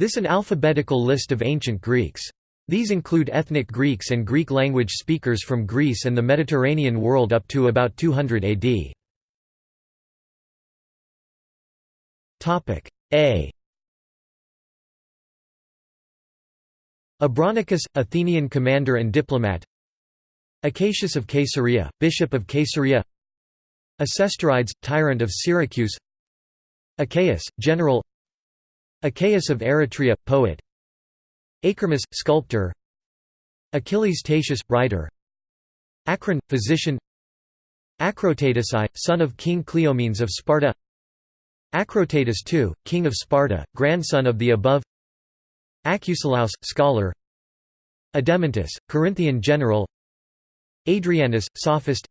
This is an alphabetical list of ancient Greeks. These include ethnic Greeks and Greek language speakers from Greece and the Mediterranean world up to about 200 AD. Topic A. Abronicus, Athenian commander and diplomat. Acacius of Caesarea, bishop of Caesarea. Acestorides, tyrant of Syracuse. Achaeus, general Achaeus of Eretria, poet. Achermus, sculptor. Achilles Tatius, writer. Acron, physician. Acrotatus I, son of King Cleomenes of Sparta. Acrotatus II, king of Sparta, grandson of the above. Acusilaus, scholar. Adeimantus, Corinthian general. Adrianus, sophist.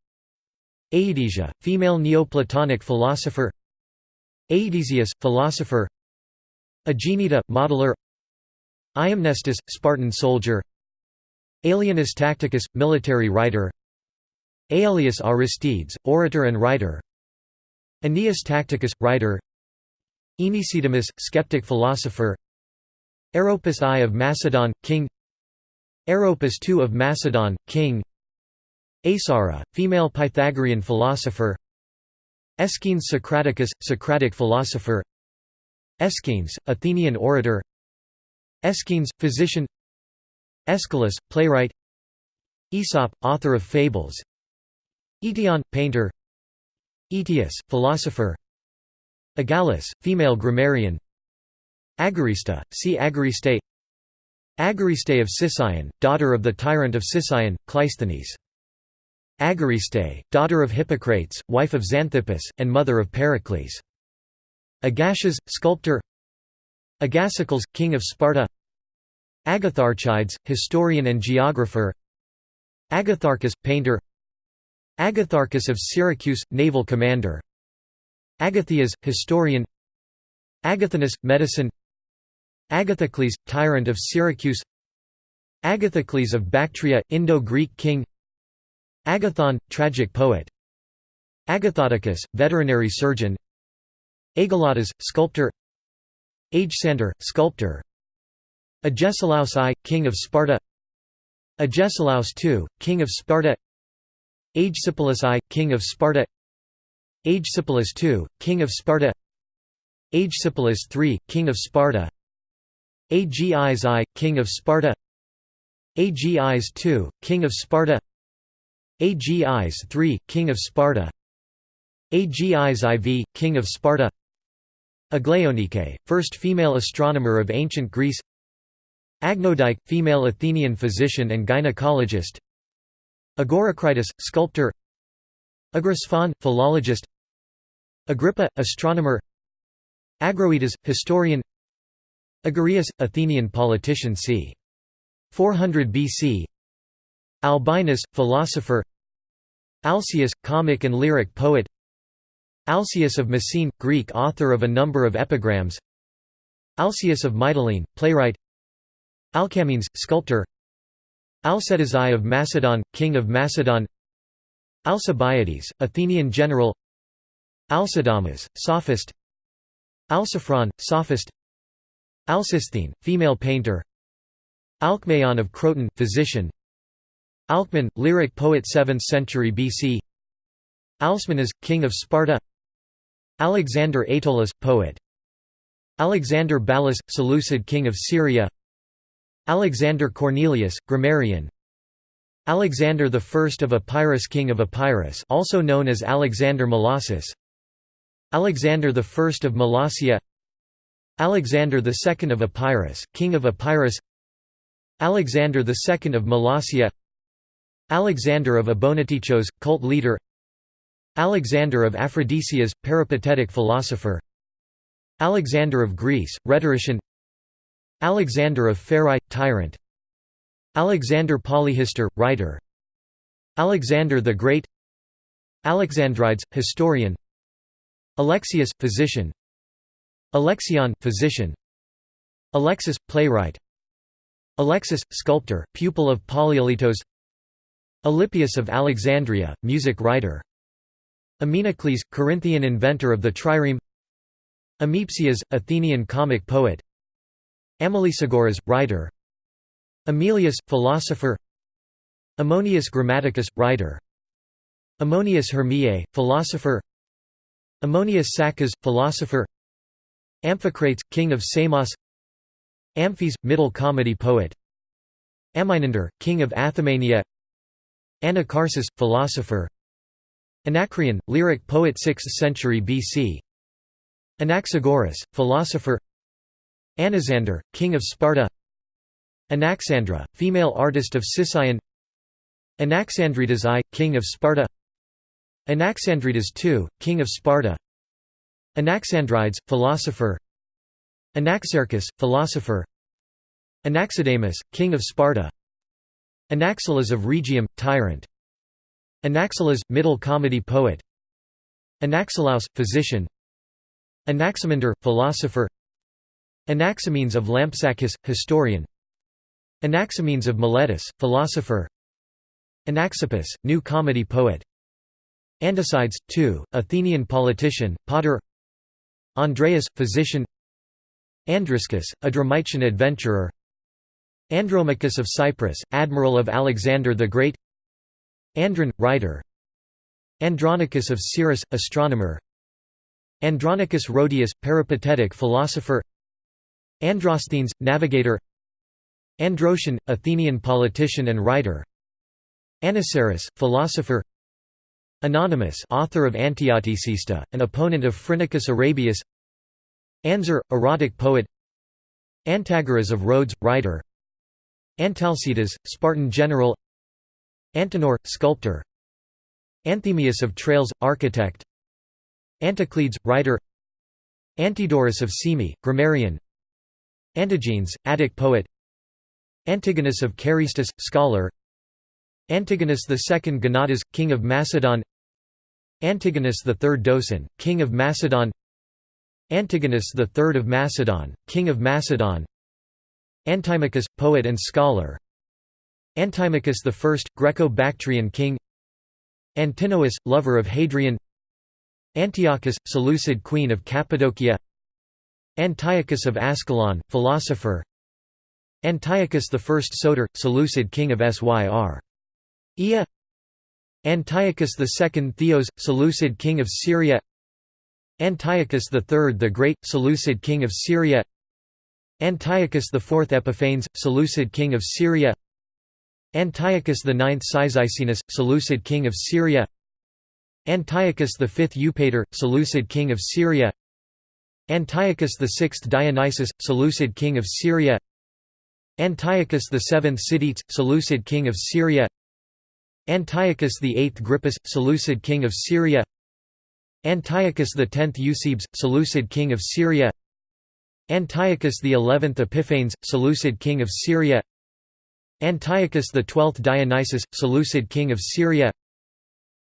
Aedesia, female Neoplatonic philosopher. Aedesius, philosopher Aegineta, modeler. Aeimnestus, Spartan soldier. Aelianus Tacticus, military writer. Aelius Aristides, orator and writer. Aeneas Tacticus, writer. Aenesidemus, skeptic philosopher. Aeropus I of Macedon, king. Aeropus II of Macedon, king. Aesara, female Pythagorean philosopher. Aeschines Socraticus, Socratic philosopher Aeschines, Athenian orator. Aeschines, physician. Aeschylus, playwright. Aesop, author of fables. Aetion, painter. Aetius, philosopher. Agalus, female grammarian. Agarista, see Agariste. Agariste of Sicyon, daughter of the tyrant of Sicyon, Cleisthenes. Agariste, daughter of Hippocrates, wife of Xanthippus, and mother of Pericles. Agasias, sculptor Agasicles, king of Sparta Agatharchides, historian and geographer Agatharchus, painter Agatharchus of Syracuse, naval commander Agathias, historian Agathinus, medicine Agathocles, tyrant of Syracuse Agathocles of Bactria, Indo-Greek king Agathon, tragic poet Agathotychus, veterinary surgeon Ageladas, sculptor Agesander, sculptor Agesilaus I, king of Sparta Agesilaus II, king of Sparta Agesipolis I, king of Sparta Agesipolis II, king of Sparta Agesipolis III, king of Sparta Agis I, king of Sparta Agis II, king of Sparta Agis III, king of Sparta Agis IV, king of Sparta Aglaonike, first female astronomer of ancient Greece. Agnodike, female Athenian physician and gynecologist. Agoracritus, sculptor. Agrasphon, philologist. Agrippa, astronomer. Agroetas, historian. Agarius, Athenian politician c. 400 BC Albinus, philosopher. Alcaeus, comic and lyric poet Alcaeus of Messene, Greek author of a number of epigrams. Alcaeus of Mytilene, playwright. Alcamenes, sculptor. Alcetas I of Macedon, king of Macedon. Alcibiades, Athenian general. Alcidamas, sophist. Alciphron, sophist. Alcisthene, female painter. Alcmaeon of Croton, physician. Alcman, lyric poet 7th century BC Alcmaeus, king of Sparta Alexander Aetolos, poet. Alexander Ballas, Seleucid king of Syria. Alexander Cornelius, grammarian. Alexander I of Epirus king of Epirus also known as Alexander Molossus Alexander I of Molossia Alexander II of Epirus, king of Epirus. Alexander II of Molossia Alexander of Abonoteichos, cult leader Alexander of Aphrodisias, peripatetic philosopher Alexander of Greece, rhetorician Alexander of Pherae, tyrant Alexander Polyhistor, writer Alexander the Great Alexandrides, historian Alexius, physician Alexion, physician Alexis, playwright Alexis, sculptor, pupil of Polyaletos Alypius of Alexandria, music writer Ameinocles, Corinthian inventor of the trireme. Amipsias, Athenian comic poet. Amelesagoras, writer. Aemilius, philosopher. Ammonius Grammaticus, writer. Ammonius Hermiae, philosopher. Ammonius Saccas, philosopher. Amphicrates, king of Samos. Amphis, middle comedy poet. Amynander, king of Athamania Anacharsis, philosopher Anacreon, lyric poet 6th century BC Anaxagoras, philosopher. Anaxander, king of Sparta. Anaxandra, female artist of Sicyon. Anaxandridas I, king of Sparta. Anaxandridas II, king of Sparta. Anaxandrides, philosopher. Anaxarchus, philosopher. Anaxidamus, king of Sparta. Anaxilas of Rhegium, tyrant Anaxilas, middle comedy poet. Anaxilaus, physician. Anaximander, philosopher. Anaximenes of Lampsacus, historian. Anaximenes of Miletus, philosopher. Anaxippus, new comedy poet. Andocides, II, Athenian politician, potter. Andreas, physician. Andriscus, a Dramytian adventurer. Andromachus of Cyprus, admiral of Alexander the Great Andron, writer. Andronicus of Cyrrhus, astronomer. Andronicus Rhodius, peripatetic philosopher. Androsthenes, navigator. Androtion, Athenian politician and writer. Anniceris, philosopher. Anonymous author of Antiatticista, an opponent of Phrynichus Arabius. Anzur, erotic poet. Antagoras of Rhodes, writer. Antalcidas, Spartan general Antenor, sculptor. Anthemius of Tralles, architect. Anticledes, writer. Antidorus of Cyme, grammarian. Antigenes, Attic poet. Antigonus of Carystus, scholar. Antigonus II Gonatas, king of Macedon. Antigonus III Doson, king of Macedon. Antigonus III of Macedon, king of Macedon. Antimachus, poet and scholar Antimachus I, Greco-Bactrian king. Antinous, lover of Hadrian. Antiochus, Seleucid queen of Cappadocia. Antiochus of Ascalon, philosopher. Antiochus I Soter, Seleucid king of Syr. Ea Antiochus II Theos, Seleucid king of Syria. Antiochus III the Great, Seleucid king of Syria. Antiochus IV Epiphanes, Seleucid king of Syria Antiochus IX Cyzicenus, Seleucid king of Syria. Antiochus V Eupator, Seleucid king of Syria. Antiochus VI Dionysius, Seleucid king of Syria. Antiochus VII Sidetes, Seleucid king of Syria. Antiochus VIII Grypus, Seleucid king of Syria. Antiochus X Eusebes, Seleucid king of Syria. Antiochus XI Epiphanes, Seleucid king of Syria Antiochus XII Dionysius, Seleucid king of Syria.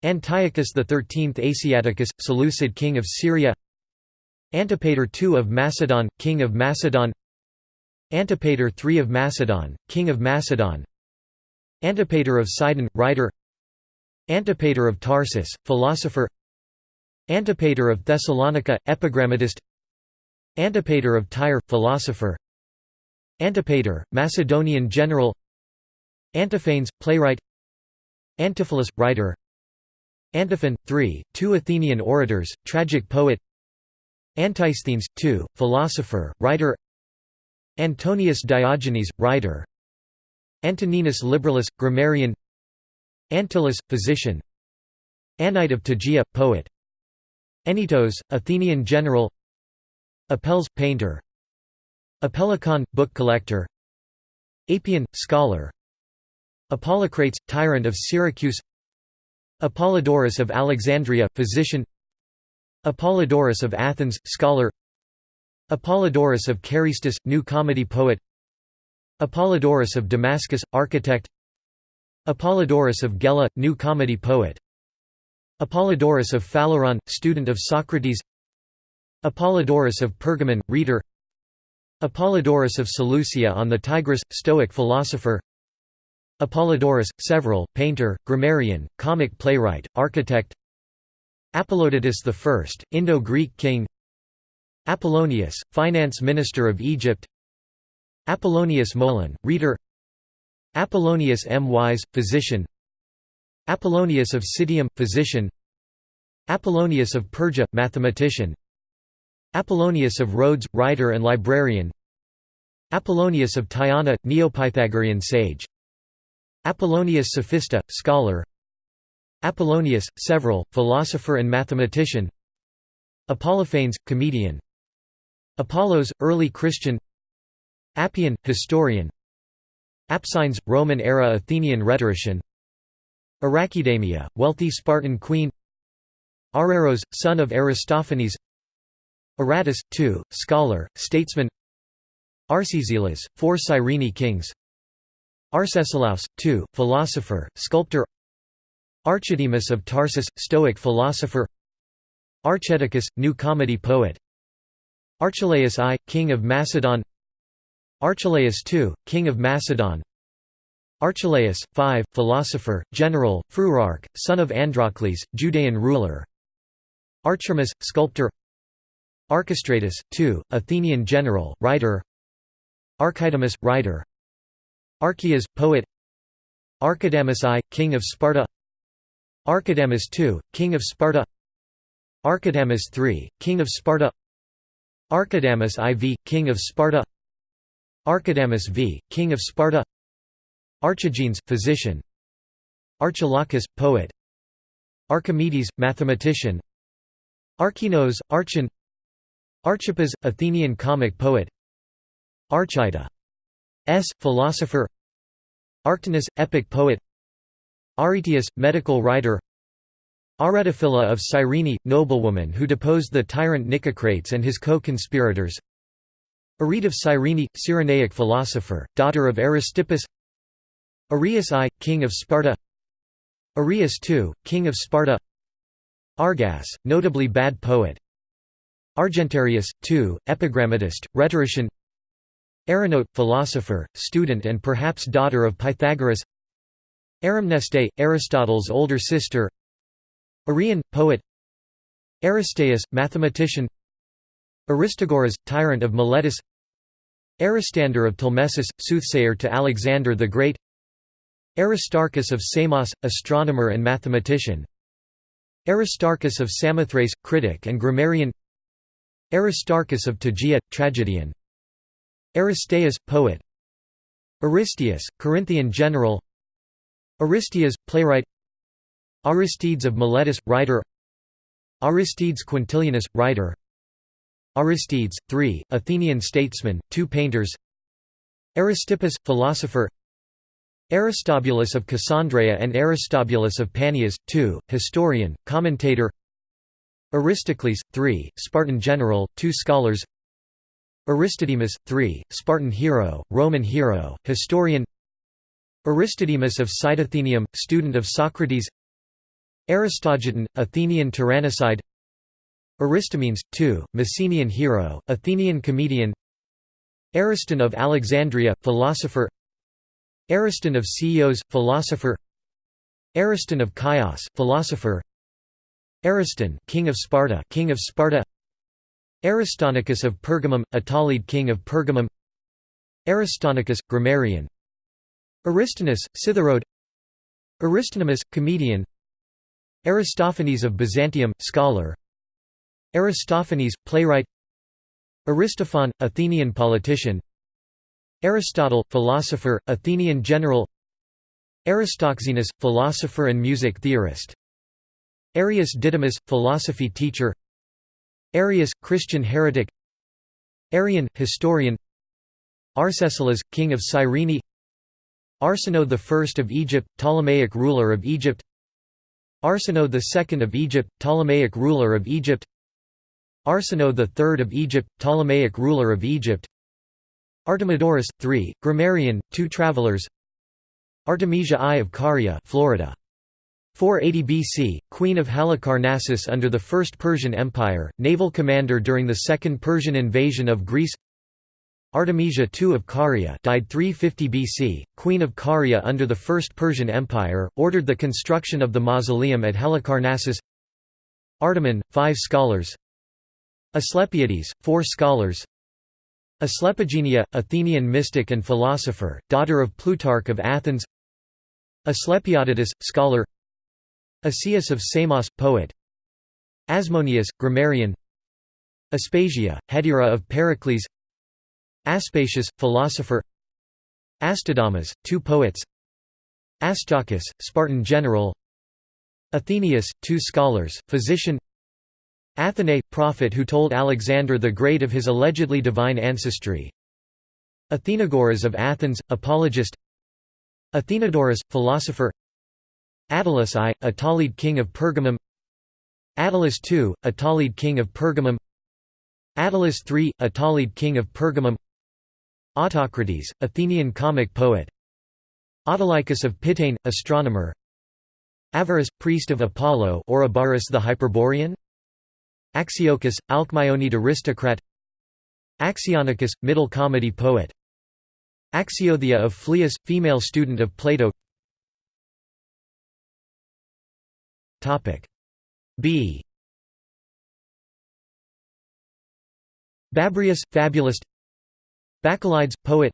Antiochus XIII Asiaticus, Seleucid king of Syria. Antipater II of Macedon, king of Macedon. Antipater III of Macedon, king of Macedon. Antipater of Sidon, writer. Antipater of Tarsus, philosopher. Antipater of Thessalonica, epigrammatist. Antipater of Tyre, philosopher. Antipater, Macedonian general Antiphanes, playwright Antiphilus, writer Antiphon, 3, two Athenian orators, tragic poet Antisthenes, 2, philosopher, writer Antonius Diogenes, writer Antoninus Liberalis, grammarian Antyllus, physician Anyte of Tegea, poet Anytos, Athenian general Apelles, painter Apellicon, book collector Apion, scholar Apollocrates, tyrant of Syracuse. Apollodorus of Alexandria, physician. Apollodorus of Athens, scholar. Apollodorus of Carystus, new comedy poet. Apollodorus of Damascus, architect. Apollodorus of Gela, new comedy poet. Apollodorus of Phaleron, student of Socrates. Apollodorus of Pergamon, rhetor. Apollodorus of Seleucia on the Tigris, Stoic philosopher Apollodorus, several, painter, grammarian, comic playwright, architect. Apollodotus I, Indo-Greek king. Apollonius, finance minister of Egypt. Apollonius Molon, rhetor. Apollonius M. Wise, physician. Apollonius of Citium, physician. Apollonius of Perga, mathematician. Apollonius of Rhodes, writer and librarian. Apollonius of Tyana, Neopythagorean sage Apollonius Sophista, scholar. Apollonius, several, philosopher and mathematician. Apollophanes, comedian. Apollos, early Christian. Appian, historian. Apsines, Roman-era Athenian rhetorician. Archidamia, wealthy Spartan queen. Araros, son of Aristophanes. Aratus, two, scholar, statesman. Arcesilas, four Cyrene kings Arcesilaus, two, philosopher, sculptor. Archidemus of Tarsus, Stoic philosopher. Archedicus, new comedy poet. Archelaus I, king of Macedon. Archelaus II, king of Macedon. Archelaus, 5, philosopher, general, Fruarch, son of Androcles, Judean ruler. Archimus, sculptor. Archestratus, 2, Athenian general, writer. Archidamus, writer Archias, poet. Archidamus I, king of Sparta. Archidamus II, king of Sparta. Archidamus III, king of Sparta. Archidamus IV, king of Sparta. Archidamus V, king of Sparta. Archigenes, physician. Archilochus, poet. Archimedes, mathematician. Archinos, Archon. Archippus, Athenian comic poet. Archita S, philosopher Arctinus, epic poet Aretaeus, medical writer Aretaphila of Cyrene, noblewoman who deposed the tyrant Nicocrates and his co-conspirators Arete of Cyrene, Cyrenaic philosopher, daughter of Aristippus Arius I, king of Sparta Arius II, king of Sparta Argas, notably bad poet Argentarius, II, epigrammatist, rhetorician Arinote, philosopher, student and perhaps daughter of Pythagoras. Arimneste, Aristotle's older sister. Arion, poet. Aristaeus, mathematician. Aristagoras, tyrant of Miletus. Aristander of Telmessus, soothsayer to Alexander the Great. Aristarchus of Samos, astronomer and mathematician. Aristarchus of Samothrace, critic and grammarian. Aristarchus of Tegea, tragedian Aristaeus, poet. Aristeus, Corinthian general. Aristias, playwright. Aristides of Miletus, writer. Aristides Quintilianus, writer. Aristides, 3, Athenian statesman, two painters. Aristippus, philosopher. Aristobulus of Cassandreia and Aristobulus of Panias, 2, historian, commentator. Aristocles, 3, Spartan general, two scholars Aristodemus, 3, Spartan hero, Roman hero, historian Aristodemus of Cydathenaeum, student of Socrates Aristogiton, Athenian tyrannicide Aristomenes, 2, Messenian hero, Athenian comedian Ariston of Alexandria, philosopher Ariston of Ceos, philosopher Ariston of Chios, philosopher Ariston, king of Sparta, king of Sparta Aristonicus of Pergamum, Attalid king of Pergamum. Aristonicus, grammarian. Aristonus, Citharode Aristonymus, comedian. Aristophanes of Byzantium, scholar. Aristophanes, playwright. Aristophon, Athenian politician. Aristotle, philosopher, Athenian general. Aristoxenus, philosopher and music theorist. Arius Didymus, philosophy teacher Arius, Christian heretic. Arrian, historian. Arcesilas, king of Cyrene. Arsinoe I of Egypt, Ptolemaic ruler of Egypt. Arsinoe II of Egypt, Ptolemaic ruler of Egypt. Arsinoe III of Egypt, Ptolemaic ruler of Egypt. Artemidorus, III, grammarian, two travelers. Artemisia I of Caria Florida. 480 BC, queen of Halicarnassus under the First Persian Empire, naval commander during the Second Persian invasion of Greece. Artemisia II of Caria died 350 BC, queen of Caria under the First Persian Empire, ordered the construction of the mausoleum at Halicarnassus. Artemon, five scholars. Asclepiades, four scholars. Asclepigenia, Athenian mystic and philosopher, daughter of Plutarch of Athens. Asclepiodotus, scholar Asius of Samos, poet. Asmoneus, grammarian. Aspasia, Hetaira of Pericles. Aspasius, philosopher. Astydamas, two poets. Astyochus, Spartan general. Athenaeus, two scholars, physician. Athenae, prophet who told Alexander the Great of his allegedly divine ancestry. Athenagoras of Athens, apologist. Athenodorus, philosopher Attalus I, Attalid king of Pergamum. Attalus II, Attalid king of Pergamum. Attalus III, Attalid king of Pergamum. Autocrates, Athenian comic poet. Autolycus of Pitane, astronomer. Avaris, priest of Apollo or Abaris the Hyperborean. Axiochus, Alcmaeonid aristocrat. Axionicus, middle comedy poet. Axiothea of Phlius, female student of Plato B. Babrius, fabulist. Bacchylides, poet.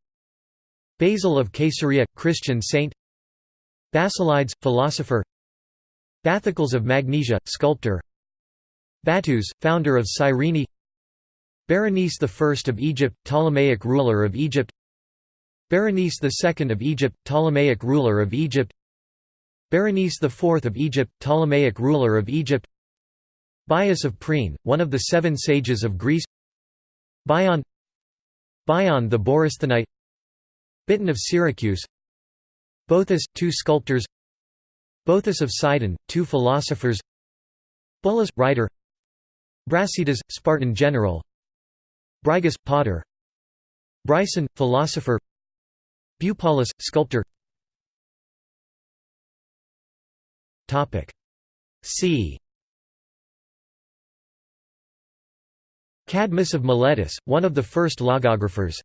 Basil of Caesarea, Christian saint. Basilides, philosopher. Bathycles of Magnesia, sculptor. Battus, founder of Cyrene. Berenice I of Egypt, Ptolemaic ruler of Egypt. Berenice II of Egypt, Ptolemaic ruler of Egypt Berenice IV of Egypt, Ptolemaic ruler of Egypt Bias of Priene, one of the seven sages of Greece Bion Bion the Borysthenite Biton of Syracuse Boethus, two sculptors Boethus of Sidon, two philosophers Bullus, writer Brasidas, Spartan general Brygos, potter Bryson, philosopher Bupalus, sculptor C. Cadmus of Miletus, one of the first logographers.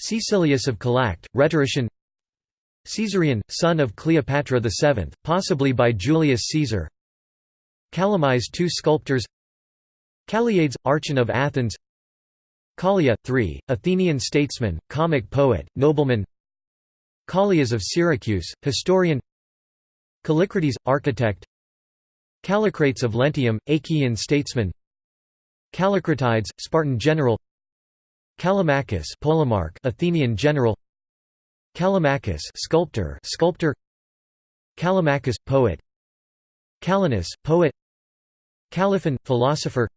Caecilius of Calact, rhetorician. Caesarion, son of Cleopatra VII, possibly by Julius Caesar. Calamize two sculptors. Calliades, Archon of Athens. Callia, 3, Athenian statesman, comic poet, nobleman. Callias of Syracuse, historian Callicrates, architect. Callicrates of Lentium, Achaean statesman. Callicratides, Spartan general. Callimachus Polemarch, Athenian general. Callimachus sculptor, sculptor. Callimachus, poet. Callinus, poet. Caliphon, philosopher.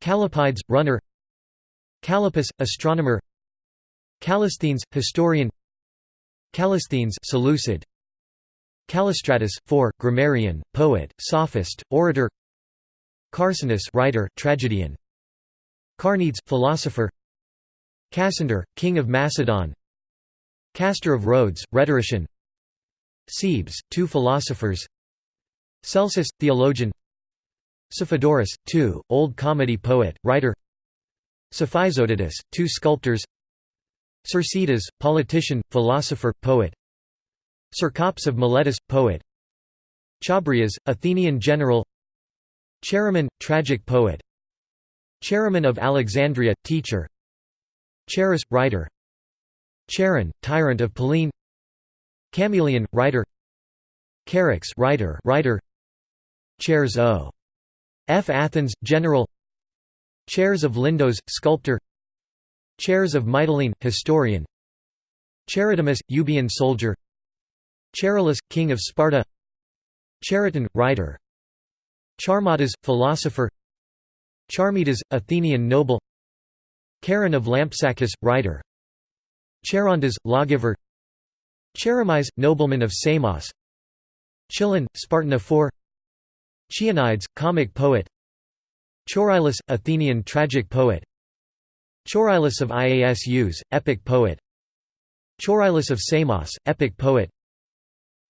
Callipides, runner. Callippus, astronomer. Callisthenes, historian. Callisthenes Seleucid Callistratus, 4, grammarian, poet, sophist, orator. Carcinus writer, tragedian. Carneades, philosopher. Cassander, king of Macedon. Castor of Rhodes, rhetorician. Cebes, two philosophers. Celsus, theologian. Cephodorus, 2, Old Comedy poet, writer. Cephisodotus, two sculptors. Cercidas, politician, philosopher, poet Cercops of Miletus, poet. Chabrias, Athenian general. Chaeremon, tragic poet. Chaeremon of Alexandria, teacher. Charis, writer. Charon, tyrant of Pellene Chamaeleon, writer. Charax, writer, writer. Chares O. F. Athens, general. Chares of Lindos, sculptor. Chares of Mytilene, historian. Charidemus, Euboean soldier Charillus, king of Sparta. Chariton, writer. Charmadas, philosopher. Charmidas, Athenian noble. Charon of Lampsacus, writer. Charondas, lawgiver. Cheremias, nobleman of Samos. Chilon, Spartan ephor. Chionides, comic poet. Choerilus, Athenian tragic poet. Choerilus of Iasus, epic poet. Choerilus of Samos, epic poet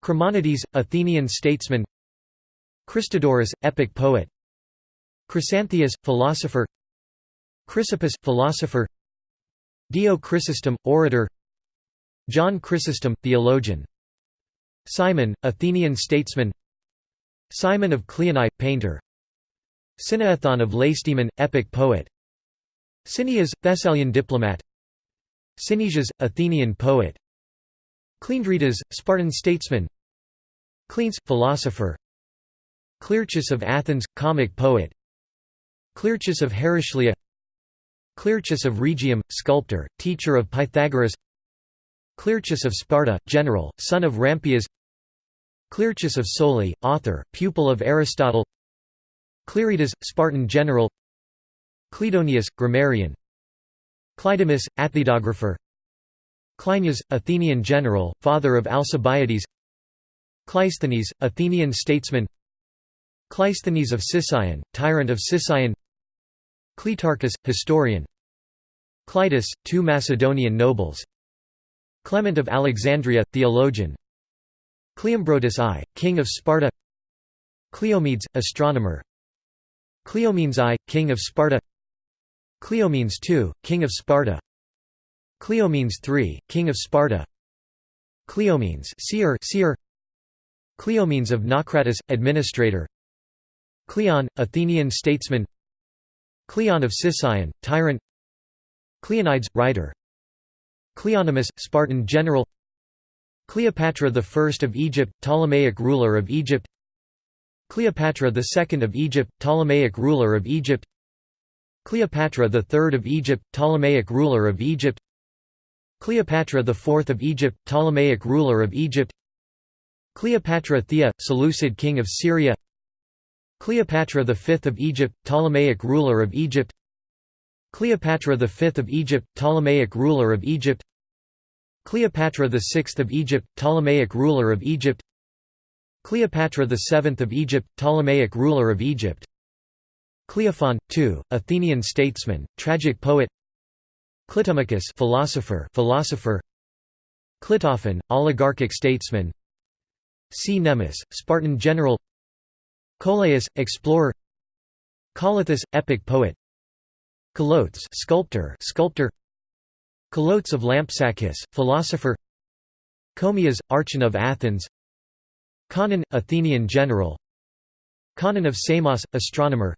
Chremonides, Athenian statesman. Christodorus, epic poet. Chrysantheus, philosopher. Chrysippus, philosopher. Dio Chrysostom, orator. John Chrysostom, theologian. Cimon, Athenian statesman. Cimon of Cleonae, painter. Cynaethon of Lacedaemon, epic poet. Cineas, Thessalian diplomat. Cynesius, Athenian poet. Cleandridas, Spartan statesman Cleanthes, philosopher. Clearchus of Athens, comic poet. Clearchus of Heraclea. Clearchus of Rhegium, sculptor, teacher of Pythagoras. Clearchus of Sparta, general, son of Rampias Clearchus of Soli, author, pupil of Aristotle. Clearidas, Spartan general. Cleidonius, grammarian. Cleidemus, atthidographer Cleinias, Athenian general, father of Alcibiades Cleisthenes, Athenian statesman. Cleisthenes of Sicyon, tyrant of Sicyon. Cleitarchus, historian. Cleitus, two Macedonian nobles. Clement of Alexandria, theologian. Cleombrotus I, king of Sparta. Cleomedes, astronomer. Cleomenes I, king of Sparta. Cleomenes II, king of Sparta. Cleomenes III, king of Sparta. Cleomenes seer, seer Cleomenes of Naucratis, administrator. Cleon, Athenian statesman. Cleon of Sicyon, tyrant. Cleonides, writer. Cleonymus, Spartan general. Cleopatra I of Egypt, Ptolemaic ruler of Egypt. Cleopatra II of Egypt, Ptolemaic ruler of Egypt. Cleopatra III of Egypt, Ptolemaic ruler of Egypt. Cleopatra IV of Egypt, Ptolemaic ruler of Egypt Cleopatra Thea, Seleucid king of Syria. Cleopatra V of Egypt, Ptolemaic ruler of Egypt. Cleopatra V of Egypt, Ptolemaic ruler of Egypt. Cleopatra VI of Egypt, Ptolemaic ruler of Egypt. Cleopatra VII of Egypt, Ptolemaic ruler of Egypt. Cleophon, II, Athenian statesman, tragic poet. Clitomachus philosopher, philosopher. Clitophon, oligarchic statesman Cnemus, Spartan general. Colaus, explorer. Colluthus, epic poet. Colotes sculptor, sculptor. Colotes of Lampsacus, philosopher. Comias, archon of Athens. Conon, Athenian general. Conon of Samos, astronomer.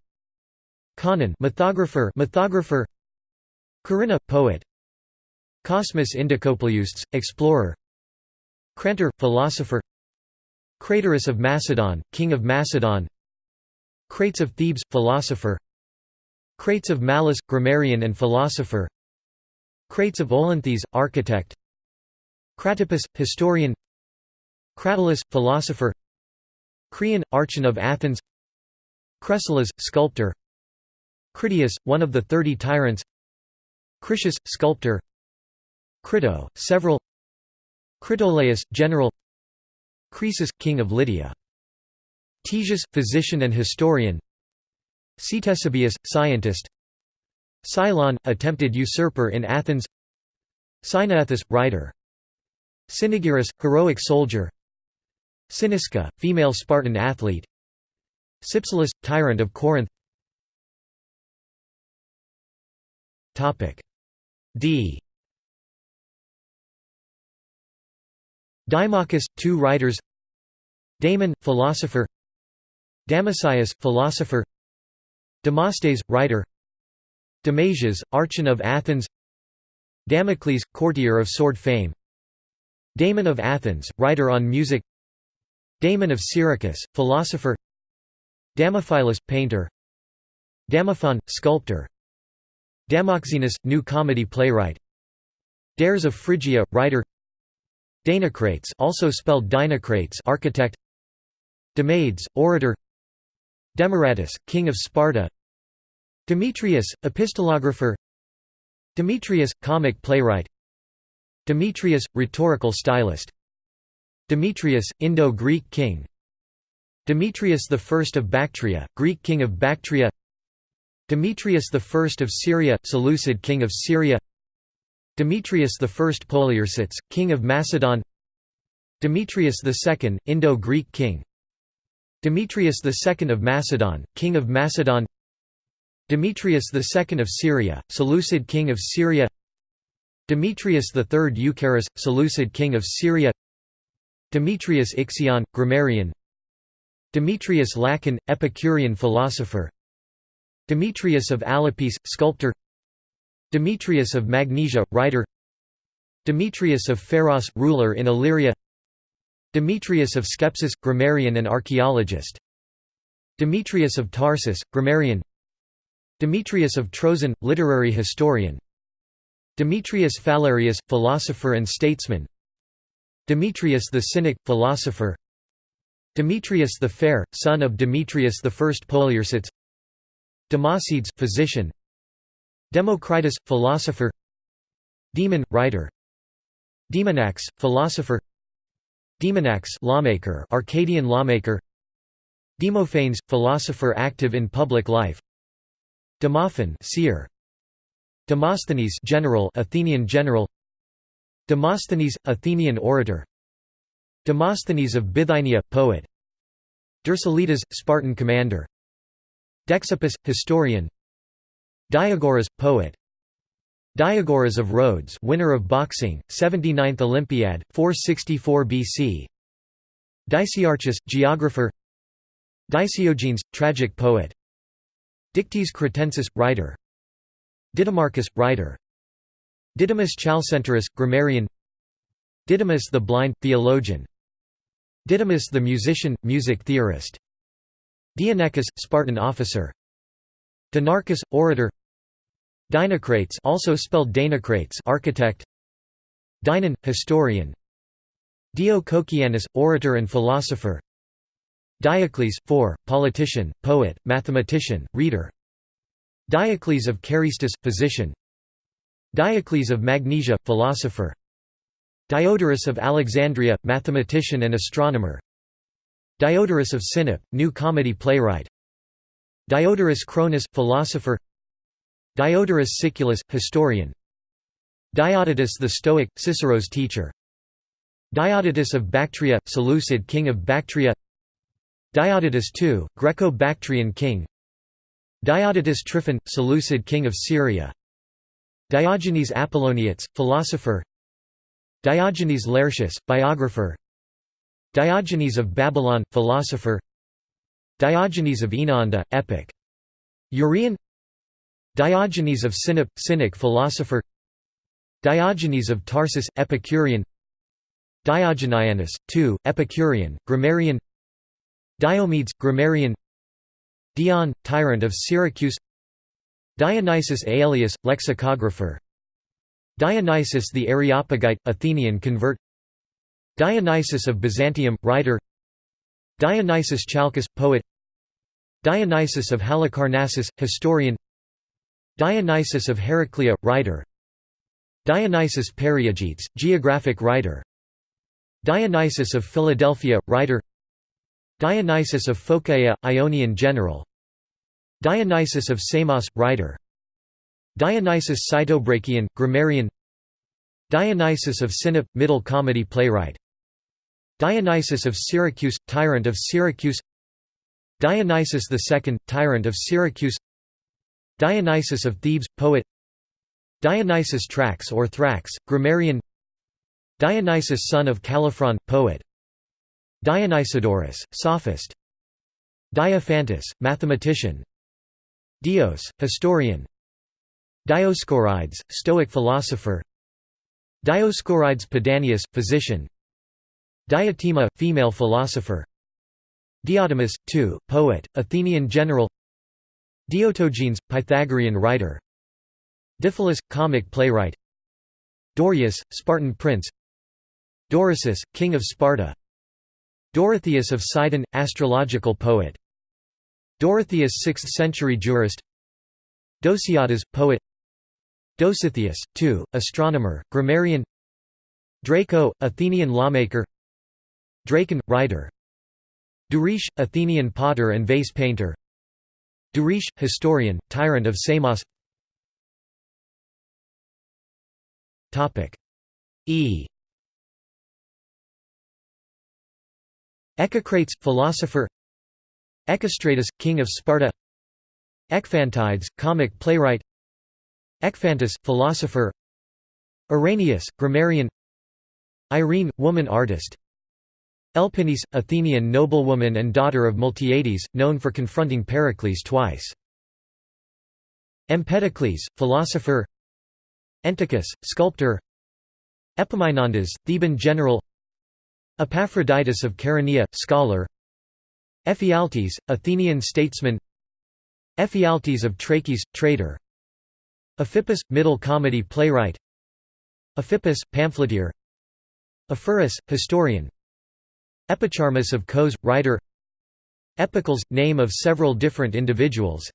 Conon, mythographer, mythographer. Corinna, poet. Cosmas Indicopleustes, explorer. Crantor, philosopher Craterus of Macedon, king of Macedon. Crates of Thebes, philosopher. Crates of Malis, grammarian and philosopher. Crates of Olynthus, architect. Cratippus, historian. Cratylus, philosopher. Creon, archon of Athens. Cressylas, sculptor. Critias, one of the thirty tyrants. Critias, sculptor. Crito, several. Critolaus, general Croesus, king of Lydia. Ctesias, physician and historian. Ctesibius, scientist. Cylon, attempted usurper in Athens. Cynaethus, writer. Cynaegirus, heroic soldier. Cynisca, female Spartan athlete. Cypselus, tyrant of Corinth. D Dimachus, two writers. Damon, philosopher. Damascius, philosopher. Damastes, writer. Damasias, archon of Athens. Damocles, courtier of sword fame. Damon of Athens, writer on music. Damon of Syracuse, philosopher. Damophilus, painter. Damophon, sculptor. Damoxenus, new comedy playwright. Dares of Phrygia, writer Dinocrates also spelled Dinocrates architect. Demades, orator. Demaratus, king of Sparta. Demetrius, epistolographer. Demetrius, comic playwright. Demetrius, rhetorical stylist. Demetrius, Indo-Greek king. Demetrius I of Bactria, Greek king of Bactria. Demetrius I of Syria, Seleucid king of Syria Demetrius I Poliorcetes, king of Macedon. Demetrius II, Indo-Greek king. Demetrius II of Macedon, king of Macedon. Demetrius II of Syria, Seleucid king of Syria. Demetrius III Eucharis, Seleucid king of Syria. Demetrius Ixion, grammarian. Demetrius Lacon, Epicurean philosopher. Demetrius of Alopece, sculptor Demetrius of Magnesia, writer. Demetrius of Pharos, ruler in Illyria. Demetrius of Skepsis, grammarian and archaeologist. Demetrius of Tarsus, grammarian. Demetrius of Troezen, literary historian. Demetrius Phalereus, philosopher and statesman. Demetrius the Cynic, philosopher. Demetrius the Fair, son of Demetrius I Poliorcetes Democedes, physician Democritus, philosopher Demon, writer Demonax, philosopher Demonax lawmaker, Arcadian lawmaker Demophanes, philosopher active in public life Demophon seer Demosthenes general Athenian general Demosthenes Athenian orator Demosthenes of Bithynia poet Dercyllidas Spartan commander Dexippus historian Diagoras poet. Diagoras of Rhodes winner of boxing 79th Olympiad 464 BC Dicaearchus geographer. Dicaeogenes tragic poet. Dictys Cretensis writer. Didymarchus writer. Didymus Chalcenterus grammarian. Didymus the blind theologian. Didymus the musician music theorist. Dianechus Spartan officer Dinarchus orator. Dinocrates also spelled Danocrates architect. Dinon historian. Dio Cocceianus orator and philosopher. Diocles 4 politician poet mathematician reader. Diocles of Carystus physician. Diocles of Magnesia philosopher. Diodorus of Alexandria mathematician and astronomer. Diodorus of Sinope new comedy playwright Diodorus Cronus philosopher. Diodorus Siculus, historian. Diodotus the Stoic, Cicero's teacher. Diodotus of Bactria, Seleucid king of Bactria. Diodotus II, Greco-Bactrian king. Diodotus Tryphon, Seleucid king of Syria. Diogenes Apolloniates, philosopher. Diogenes Laertius, biographer. Diogenes of Babylon, philosopher Diogenes of Oenoanda, epic. Urian Diogenes of Sinope, cynic philosopher. Diogenes of Tarsus, Epicurean. Diogenianus, II, Epicurean, grammarian. Diomedes, grammarian. Dion, tyrant of Syracuse. Dionysius Aelius, lexicographer. Dionysius the Areopagite, Athenian convert. Dionysius of Byzantium, writer Dionysius Chalcus, poet. Dionysius of Halicarnassus, historian. Dionysius of Heraclea, writer. Dionysius Periegetes, geographic writer. Dionysius of Philadelphia, writer. Dionysius of Phocaea, Ionian general. Dionysius of Samos, writer. Dionysius Cytobrachian, grammarian. Dionysius of Sinope, middle comedy playwright Dionysius of Syracuse, tyrant of Syracuse. Dionysius II, tyrant of Syracuse. Dionysius of Thebes, poet. Dionysius Trax or Thrax, grammarian. Dionysius son of Calliphron, poet. Dionysodorus, sophist. Diophantus, mathematician. Dios, historian. Dioscorides, Stoic philosopher. Dioscorides Pedanius, physician Diotima, female philosopher. Diotimus, two, poet, Athenian general. Diotogenes, Pythagorean writer. Diphilus, comic playwright. Dorius, Spartan prince. Dorysus, king of Sparta. Dorotheus of Sidon, astrological poet. Dorotheus 6th-century jurist. Dosiadas, poet. Dositheus, two, astronomer, grammarian. Draco, Athenian lawmaker Dracon, writer. Duris, Athenian potter and vase painter. Duris, historian, tyrant of Samos. E. Echecrates, philosopher. Echestratus, king of Sparta. Ecphantides, comic playwright. Ecphantus, philosopher. Irenaeus, grammarian. Irene, woman artist Elpinice, Athenian noblewoman and daughter of Miltiades, known for confronting Pericles twice. Empedocles, philosopher. Enticus, sculptor. Epaminondas, Theban general. Epaphroditus of Chaeronea, scholar. Ephialtes, Athenian statesman. Ephialtes of Trachis, trader. Ephippus, middle comedy playwright. Ephippas, pamphleteer. Ephorus, historian Epicharmus of Kos, writer. Epicles, name of several different individuals.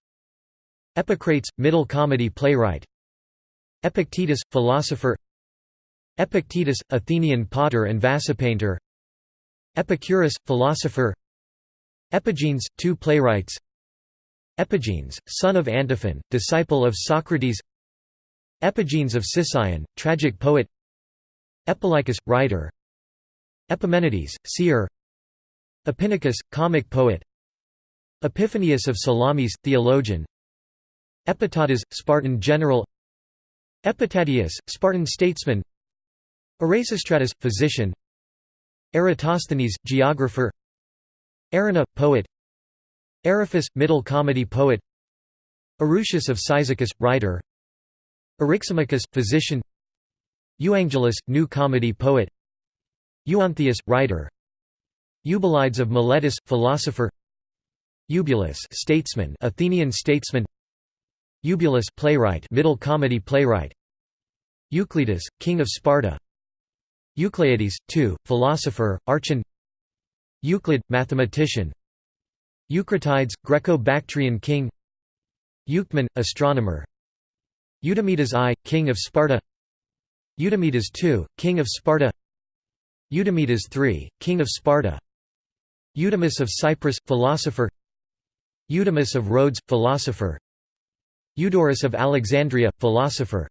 Epicrates, middle comedy playwright. Epictetus, philosopher. Epictetus, Athenian potter and painter. Epicurus, philosopher. Epigenes, two playwrights. Epigenes, son of Antiphon, disciple of Socrates. Epigenes of Sicyon, tragic poet. Epilycus, writer Epimenides, seer. Epinicus, comic poet. Epiphanius of Salamis, theologian. Epitadas, Spartan general. Epitadius, Spartan statesman. Erasistratus, physician. Eratosthenes, geographer. Erinna, poet. Eriphus, middle comedy poet. Erucius of Cyzicus, writer. Eryximachus, physician. Euangelus, new comedy poet Euanthius, writer. Eubulides of Miletus, philosopher. Eubulus, statesman, Athenian statesman. Eubulus, playwright, middle comedy playwright. Euclides, king of Sparta. Eucleides, two, philosopher, archon. Euclid, mathematician. Eucratides, Greco-Bactrian king. Euctemon, astronomer. Eudamidas I, king of Sparta. Eudamidas II, king of Sparta Eudamidas III, king of Sparta. Eudemus of Cyprus, philosopher. Eudemus of Rhodes, philosopher. Eudorus of Alexandria, philosopher.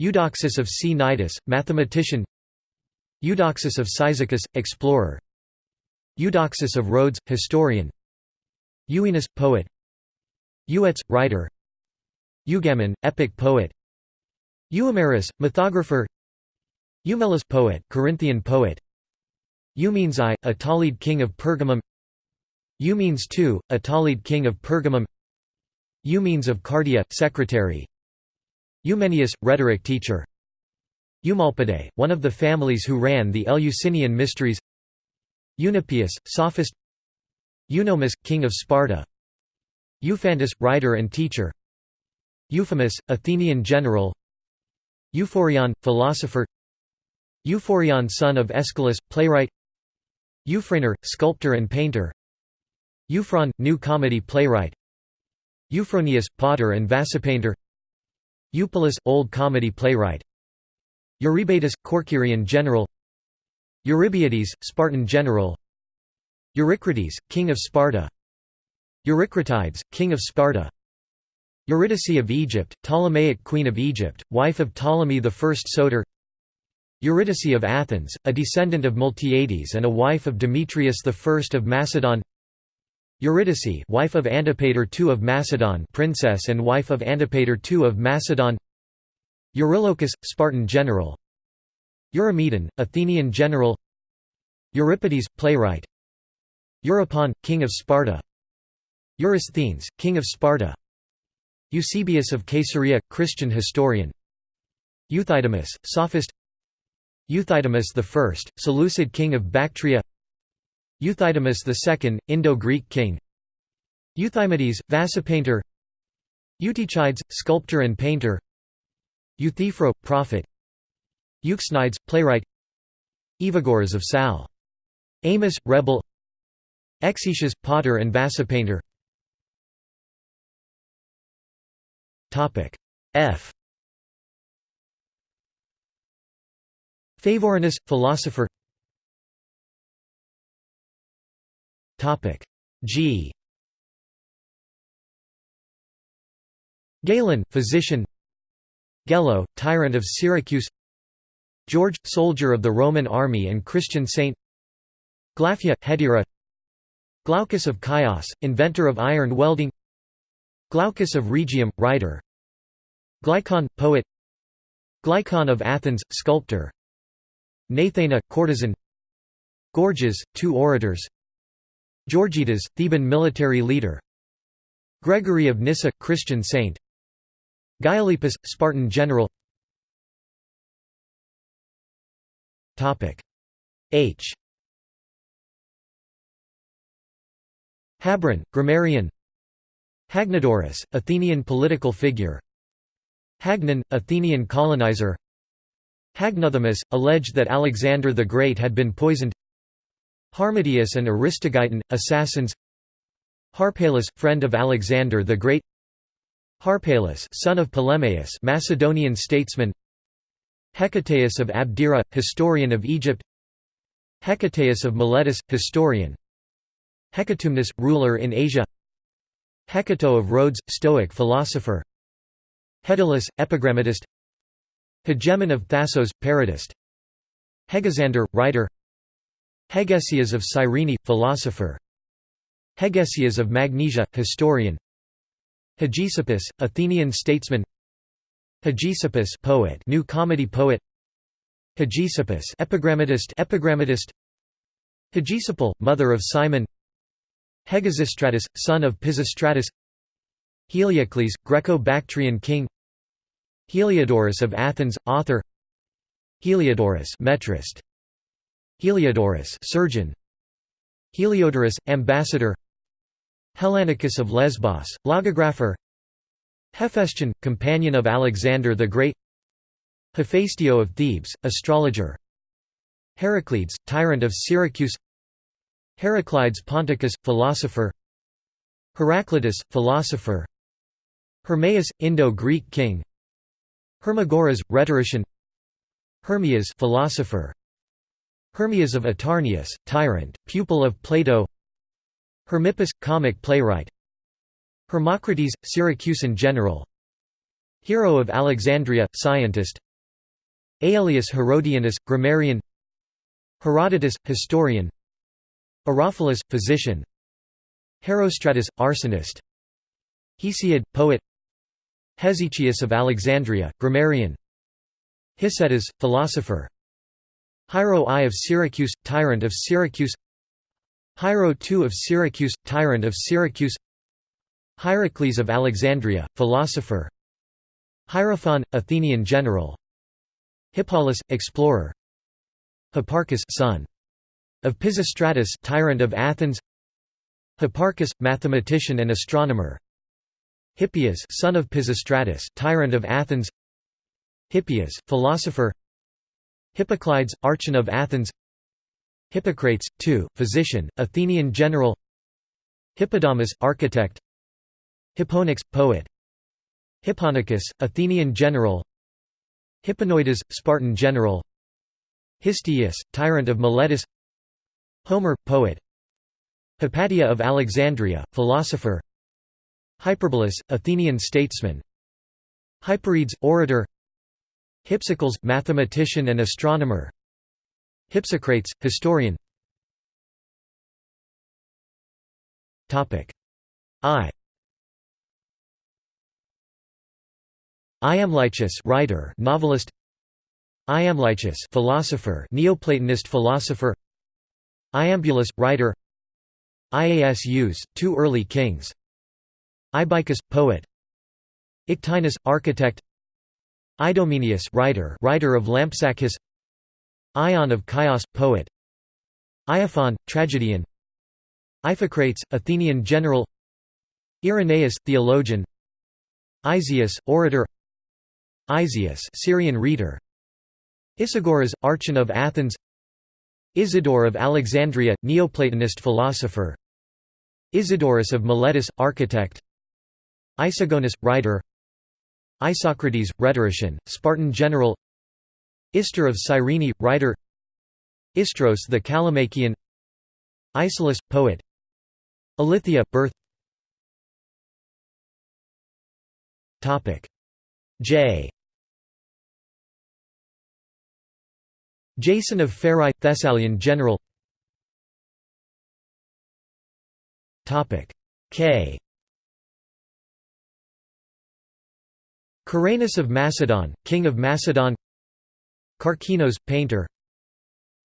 Eudoxus of Cnidus, mathematician. Eudoxus of Cyzicus, explorer. Eudoxus of Rhodes, historian. Euenus, poet. Euetes, writer. Eugamon, epic poet. Euhemerus, mythographer Eumelus poet, Corinthian poet. Eumenes I, Attalid king of Pergamum. Eumenes II, Attalid king of Pergamum. Eumenes of Cardia, secretary. Eumenius, rhetoric teacher. Eumolpidae, one of the families who ran the Eleusinian mysteries. Eunapius, sophist. Eunomus, king of Sparta. Euphantus, writer and teacher. Euphemus, Athenian general. Euphorion, philosopher Euphorion son of Aeschylus, playwright. Euphranor, sculptor and painter. Euphron, new comedy playwright. Euphronius, potter and painter. Eupolis, old comedy playwright. Eurybatus, Corcyrian general. Eurybiades, Spartan general. Eurycrates, king of Sparta. Eurycratides, king of Sparta. Eurydice of Egypt, Ptolemaic queen of Egypt, wife of Ptolemy I Soter Eurydice of Athens, a descendant of Miltiades and a wife of Demetrius I of Macedon. Eurydice wife of Antipater II of Macedon princess and wife of Antipater II of Macedon. Eurylochus, Spartan general. Eurymedon, Athenian general. Euripides, playwright. Eurypon, king of Sparta. Eurysthenes, king of Sparta. Eusebius of Caesarea, Christian historian. Euthydemus, sophist Euthydemus I, Seleucid king of Bactria. Euthydemus II, Indo-Greek king. Euthymides, painter. Eutychides, sculptor and painter. Euthyphro, prophet. Euxenides, playwright. Evagoras of Sal. Amos, rebel. Exekias, potter and painter. F Favorinus, philosopher. G. Galen, physician. Gelo, tyrant of Syracuse. George, soldier of the Roman army and Christian saint. Glaphia, Hetaera Glaucus of Chios, inventor of iron welding. Glaucus of Rhegium, writer. Glycon, poet. Glycon of Athens, sculptor Gnathaena, courtesan. Gorgias, two orators. Gorgidas, Theban military leader. Gregory of Nyssa, Christian saint. Gylippus, Spartan general. H. Habron, grammarian. Hagnodorus, Athenian political figure. Hagnon, Athenian colonizer. Hagnothemis, alleged that Alexander the Great had been poisoned. Harmodius and Aristogeiton, assassins. Harpalus, friend of Alexander the Great. Harpalus son of Ptolemaeus Macedonian statesman. Hecataeus of Abdera, historian of Egypt. Hecataeus of Miletus, historian. Hecatomnus, ruler in Asia. Hecato of Rhodes, Stoic philosopher. Hedylus, epigrammatist Hegemon of Thasos, parodist Hegesander, writer. Hegesias of Cyrene, philosopher. Hegesias of Magnesia, historian. Hegesippus, Athenian statesman. Hegesippus poet, new comedy poet. Hegesippus epigrammatist. Epigrammatist. Hegesipyle, mother of Cimon. Hegesistratus, son of Pisistratus. Heliocles, Greco-Bactrian king Heliodorus of Athens, author Heliodorus metrist. Heliodorus surgeon Heliodorus ambassador Hellanicus of Lesbos logographer Hephaestion companion of Alexander the Great Hephaestio of Thebes astrologer Heraclides tyrant of Syracuse Heraclides Ponticus, philosopher Heraclitus, philosopher Hermaeus, Indo-Greek king Hermagoras, rhetorician. Hermias philosopher. Hermias of Atarneus, tyrant, pupil of Plato. Hermippus, comic playwright. Hermocrates, Syracusan general. Hero of Alexandria, scientist. Aelius Herodianus, grammarian. Herodotus, historian. Herophilus, physician. Herostratus, arsonist. Hesiod, poet Hesychius of Alexandria, grammarian. Hicetas, philosopher. Hiero I of Syracuse, tyrant of Syracuse. Hiero II of Syracuse, tyrant of Syracuse. Hierocles of Alexandria, philosopher. Hierophon, Athenian general. Hippalus, explorer. Hipparchus son. Of Pisistratus tyrant of Athens. Hipparchus, mathematician and astronomer Hippias son of Pisistratus tyrant of Athens. Hippias, philosopher. Hippocleides, archon of Athens. Hippocrates, two, physician, Athenian general. Hippodamus, architect. Hipponax, poet. Hipponicus, Athenian general. Hipponoides, Spartan general. Histiaeus tyrant of Miletus. Homer, poet. Hypatia of Alexandria, philosopher Hyperbolus, Athenian statesman. Hyperides, orator. Hypsicles, mathematician and astronomer. Hypsocrates, historian. I. Iamblichus writer, novelist. Iamblichus philosopher, Neoplatonist philosopher. Iambulus, writer. Iasus, two early kings Ibycus, poet. Ictinus, architect. Idomeneus writer, writer of Lampsacus. Ion of Chios, poet. Iophon, tragedian. Iphicrates, Athenian general. Irenaeus, theologian. Isaeus, orator. Isaeus Syrian rhetor. Isagoras, archon of Athens. Isidore of Alexandria, Neoplatonist philosopher. Isidorus of Miletus, architect Isagonus, writer. Isocrates, rhetorician, Spartan general. Istor of Cyrene, writer. Istros the Callimachian. Isolus, poet. Ilithyia, birth. J. Jason of Pherae, Thessalian general. K Caranus of Macedon, king of Macedon. Karkinos, painter.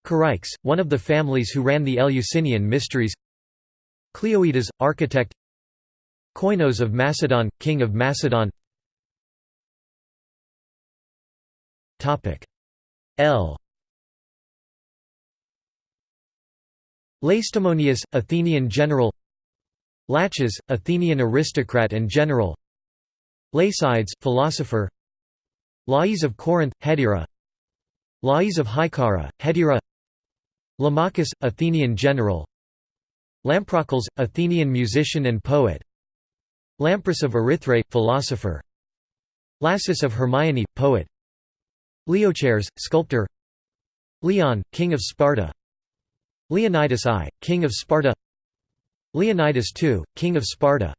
Charaix, one of the families who ran the Eleusinian mysteries. Cleoides, architect. Koinos of Macedon, king of Macedon. L. Lacedaemonius, Athenian general. Laches, Athenian aristocrat and general Lacydes, philosopher. Lais of Corinth, Hetaera Lais of Hyccara, Hetaera Lamachus, Athenian general. Lamprocles, Athenian musician and poet. Lampros of Erythrae, philosopher. Lassus of Hermione, poet. Leochares, sculptor. Leon, king of Sparta. Leonidas I, king of Sparta. Leonidas II, king of Sparta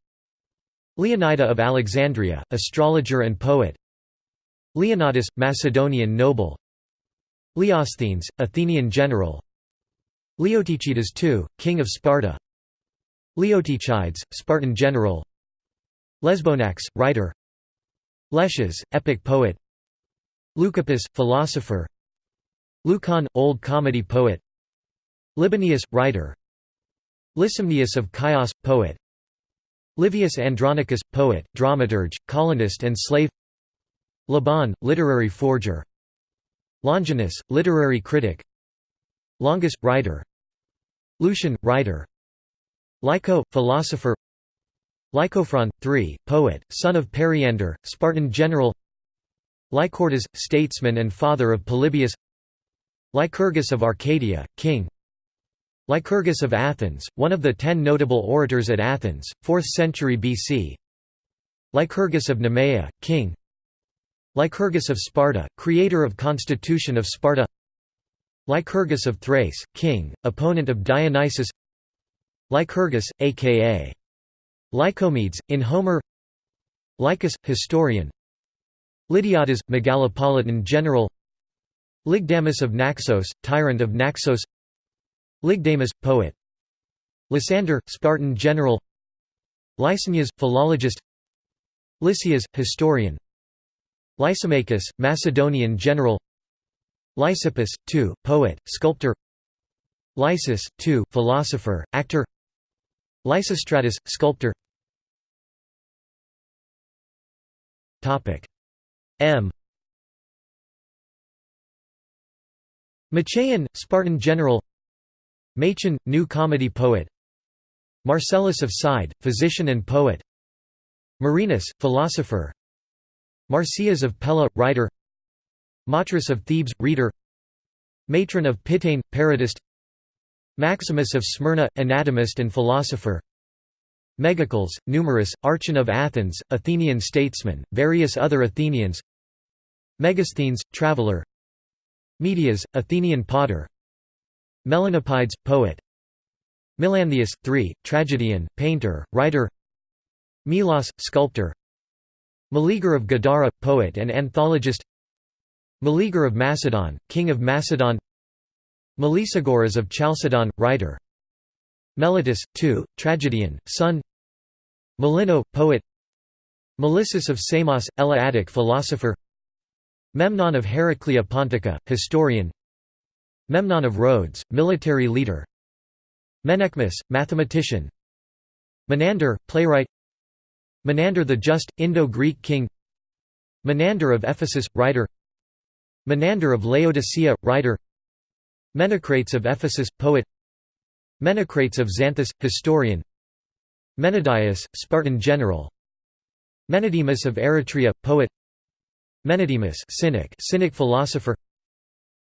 Leonida of Alexandria, astrologer and poet. Leonidas, Macedonian noble. Leosthenes, Athenian general. Leotychides II, king of Sparta. Leotychides, Spartan general. Lesbonax, writer. Lesches, epic poet. Leucippus, philosopher. Leucon, Old Comedy poet. Libanius, writer. Lysimnius of Chios, poet Livius Andronicus, poet, dramaturge, colonist and slave. Laban, literary forger. Longinus, literary critic. Longus, writer. Lucian, writer. Lyco, philosopher. Lycophron, 3, poet, son of Periander, Spartan general. Lycortas, statesman and father of Polybius. Lycurgus of Arcadia, king Lycurgus of Athens, one of the ten notable orators at Athens, 4th century BC Lycurgus of Nemea, king. Lycurgus of Sparta, creator of Constitution of Sparta. Lycurgus of Thrace, king, opponent of Dionysus. Lycurgus, aka Lycomedes, in Homer. Lycus, historian. Lydiadas, megalopolitan general. Lygdamus of Naxos, tyrant of Naxos Lygdamus, poet. Lysander, Spartan general. Lysanias, philologist. Lysias, historian. Lysimachus, Macedonian general. Lysippus, II, poet, sculptor. Lysis, II, philosopher, actor. Lysistratus, sculptor. M. Machaon, Spartan general Machon, new comedy poet. Marcellus of Side, physician and poet. Marinus, philosopher. Marsyas of Pella, writer. Matras of Thebes, rhetor. Matron of Pitane, parodist. Maximus of Smyrna, anatomist and philosopher. Megacles, numerous, Archon of Athens, Athenian statesman, various other Athenians. Megasthenes, traveller Medias, Athenian potter Melanippides, poet. Melanthius, 3, tragedian, painter, writer. Milos, sculptor. Meleager of Gadara, poet and anthologist. Meleager of Macedon, king of Macedon. Melisagoras of Chalcedon, writer. Meletus, 2, tragedian, son. Melino, poet. Melissus of Samos, Eleatic philosopher. Memnon of Heraclea Pontica, historian Memnon of Rhodes, military leader. Menaechmus, mathematician. Menander, playwright. Menander the Just, Indo-Greek king. Menander of Ephesus, writer. Menander of Laodicea, writer. Menocrates of Ephesus, poet. Menocrates of Xanthus, historian. Menedius, Spartan general. Menedemus of Eretria, poet. Menedemus cynic, cynic philosopher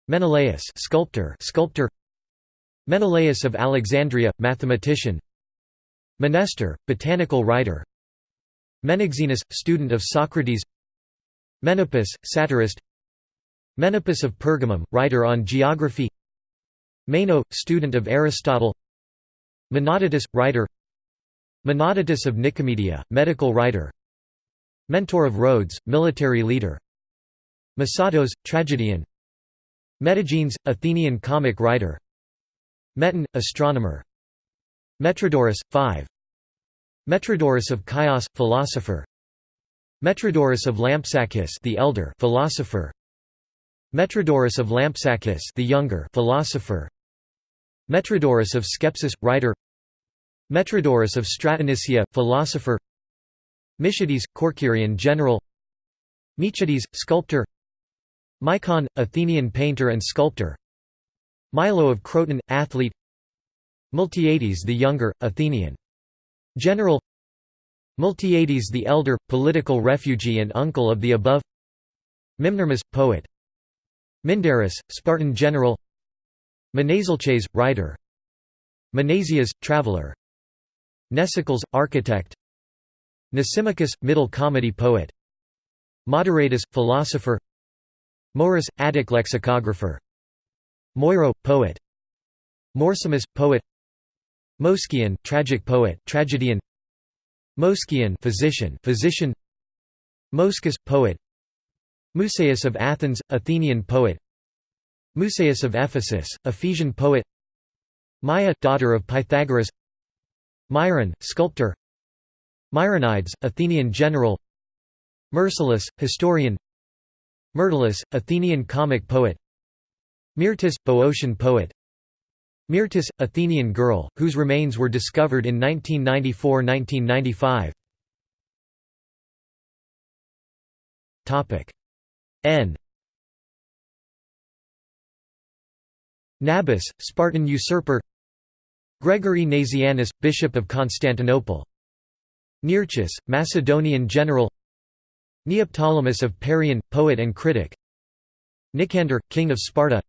Menelaus sculptor, sculptor. Menelaus of Alexandria, mathematician. Menestor, botanical writer. Menexenus, student of Socrates. Menippus, satirist. Menippus of Pergamum, writer on geography. Meno, student of Aristotle. Menodotus, writer. Menodotus of Nicomedia, medical writer. Mentor of Rhodes, military leader. Mesatos, tragedian Metagenes, Athenian comic writer. Meton, astronomer. Metrodorus, 5 Metrodorus of Chios, philosopher. Metrodorus of Lampsacus the elder philosopher. Metrodorus of Lampsacus the younger philosopher. Metrodorus of Skepsis writer. Metrodorus of Stratonicia philosopher. Michides Corcyrian general. Michides sculptor Micon Athenian painter and sculptor. Milo of Croton athlete. Miltiades the Younger, Athenian. General. Miltiades the Elder, political refugee and uncle of the above. Mimnermus, poet. Mindarus, Spartan general. Menesalches, writer. Menesias, traveller Mnesicles, architect. Mnesimachus, middle comedy poet. Moderatus, philosopher Morus, Attic lexicographer. Moiro, poet. Morsimus, poet. Moskion, tragic poet, tragedian. Moskion, physician, physician. Moschus, poet. Musaeus of Athens, Athenian poet. Musaeus of Ephesus, Ephesian poet. Maya, daughter of Pythagoras. Myron, sculptor. Myronides, Athenian general. Myrsilus, historian Myrtilus, Athenian comic poet. Myrtis, Boeotian poet. Myrtis, Athenian girl, whose remains were discovered in 1994–1995 N. Nabis, Spartan usurper. Gregory Nazianzus, Bishop of Constantinople. Nearchus, Macedonian general Neoptolemus of Parian, poet and critic. Nicander, king of Sparta.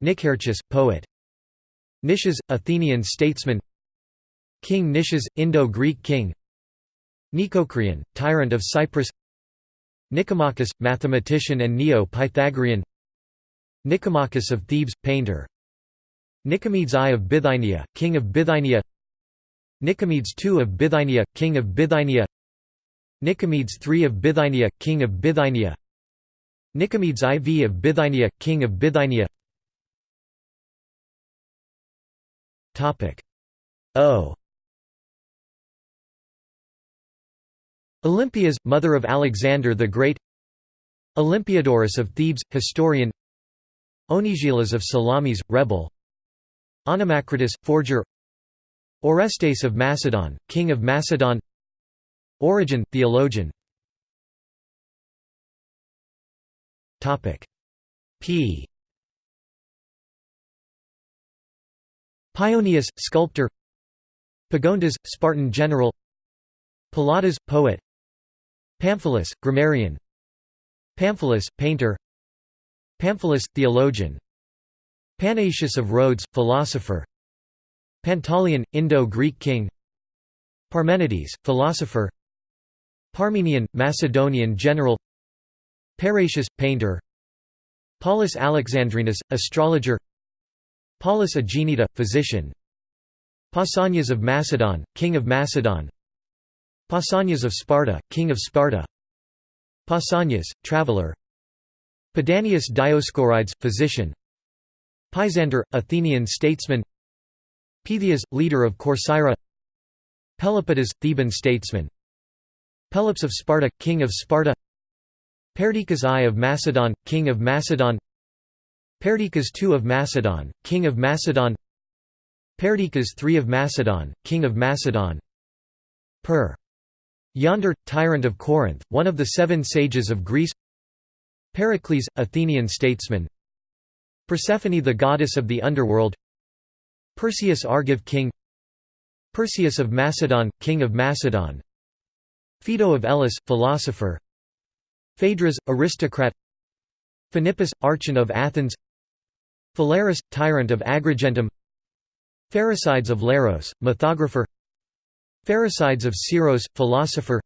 Nicarchus, poet. Nicias, Athenian statesman. King Nicias, Indo-Greek king. Nicocreon, tyrant of Cyprus. Nicomachus, mathematician and Neo-Pythagorean. Nicomachus of Thebes, painter. Nicomedes I of Bithynia, king of Bithynia. Nicomedes II of Bithynia, king of Bithynia Nicomedes III of Bithynia, king of Bithynia. Nicomedes IV of Bithynia, king of Bithynia. O. Olympias, mother of Alexander the Great. Olympiodorus of Thebes, historian. Onigelas of Salamis, rebel. Onomacritus, forger. Orestes of Macedon, king of Macedon Origen, theologian. P. Paeonius, sculptor. Pagondas, Spartan general. Palladas, poet. Pamphilus, grammarian. Pamphilus, painter. Pamphilus, theologian. Panaetius of Rhodes, philosopher. Pantaleon, Indo-Greek king. Parmenides, philosopher Parmenion, Macedonian general Parrhasius, painter Paulus Alexandrinus, astrologer Paulus Aegineta, physician Pausanias of Macedon, king of Macedon Pausanias of Sparta, king of Sparta Pausanias, traveller Pedanius Dioscorides, physician Pisander, Athenian statesman Pythias, leader of Corcyra Pelopidas, Theban statesman Pelops of Sparta, king of Sparta. Perdiccas I of Macedon, king of Macedon. Perdiccas II of Macedon, king of Macedon. Perdiccas III of Macedon, king of Macedon. Per. Yonder, tyrant of Corinth, one of the seven sages of Greece. Pericles, Athenian statesman. Persephone the goddess of the underworld. Perseus Argive king. Perseus of Macedon, king of Macedon Phaedo of Elis, philosopher. Phaedrus, aristocrat. Phanippus, archon of Athens. Phalaris, tyrant of Agrigentum. Pherecydes of Leros, mythographer. Pherecydes of Syros, philosopher.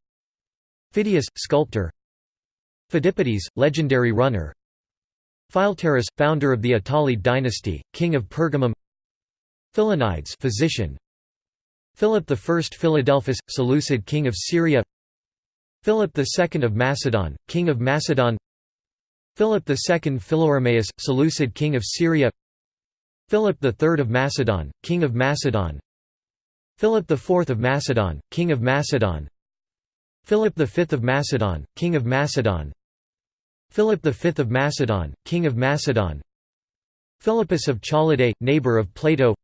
Phidias, sculptor. Phidippides, legendary runner. Philetaerus, founder of the Attalid dynasty, king of Pergamum. Philonides physician. Philip I Philadelphus, Seleucid king of Syria Philip II of Macedon, king of Macedon. Philip II Philoromaeus, Seleucid king of Syria. Philip III of Macedon, king of Macedon. Philip IV of Macedon, king of Macedon. Philip V of Macedon, king of Macedon. Philip V of Macedon, king of Macedon. Philippus of Challidae, neighbor of Plato.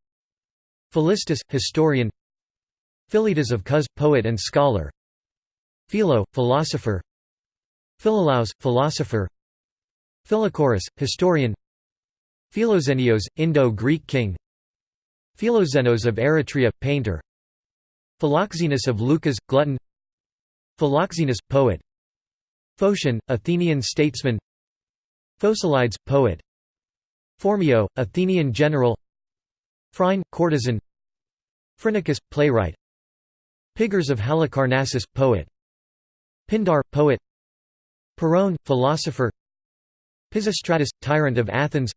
Philistus, historian. Philetas of Cos, poet and scholar Philo, philosopher. Philolaus, philosopher. Philochorus, historian. Philoxenios, Indo-Greek king. Philoxenos of Eretria, painter. Philoxenus of Leucas, glutton. Philoxenus, poet. Phocion, Athenian statesman. Phocylides, poet. Phormio, Athenian general. Phryne, courtesan. Phrynicus, playwright. Pigres of Halicarnassus, poet Pindar, poet. Pyrrhone, philosopher. Pisistratus, tyrant of Athens.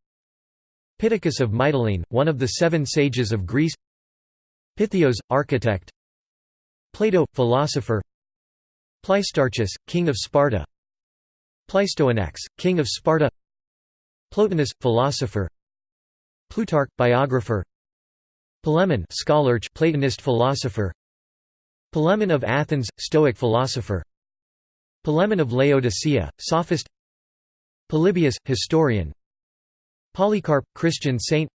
Pittacus of Mytilene, one of the seven sages of Greece. Pythios, architect. Plato, philosopher. Pleistarchus, king of Sparta. Pleistoanax, king of Sparta. Plotinus, philosopher. Plutarch, biographer. Polemon scholar Platonist philosopher. Polemon of Athens, Stoic philosopher Polemon of Laodicea, sophist. Polybius, historian. Polycarp, Christian saint.